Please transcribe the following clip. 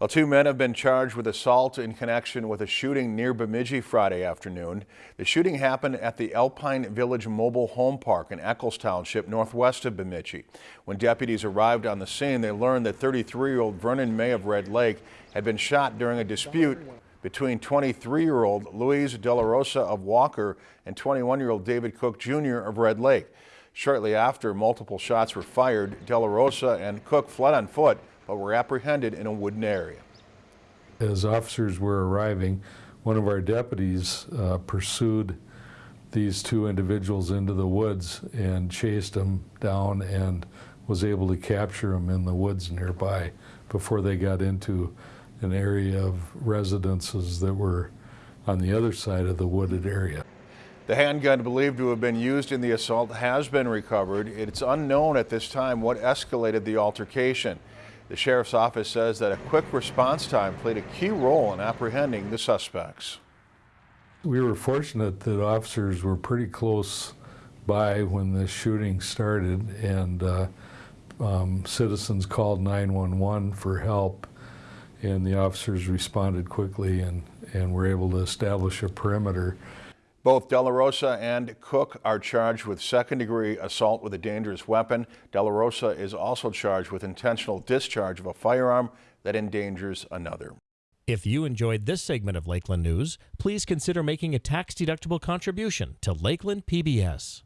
Well, two men have been charged with assault in connection with a shooting near Bemidji Friday afternoon. The shooting happened at the Alpine Village Mobile Home Park in Eckles Township, northwest of Bemidji. When deputies arrived on the scene, they learned that 33-year-old Vernon May of Red Lake had been shot during a dispute between 23-year-old Luis De La Rosa of Walker and 21-year-old David Cook Jr. of Red Lake. Shortly after, multiple shots were fired. De La Rosa and Cook fled on foot but were apprehended in a wooden area. As officers were arriving, one of our deputies uh, pursued these two individuals into the woods and chased them down and was able to capture them in the woods nearby before they got into an area of residences that were on the other side of the wooded area. The handgun believed to have been used in the assault has been recovered. It's unknown at this time what escalated the altercation. The sheriff's office says that a quick response time played a key role in apprehending the suspects. We were fortunate that officers were pretty close by when the shooting started and uh, um, citizens called 911 for help and the officers responded quickly and, and were able to establish a perimeter both De La Rosa and Cook are charged with second degree assault with a dangerous weapon. De La Rosa is also charged with intentional discharge of a firearm that endangers another. If you enjoyed this segment of Lakeland News, please consider making a tax-deductible contribution to Lakeland PBS.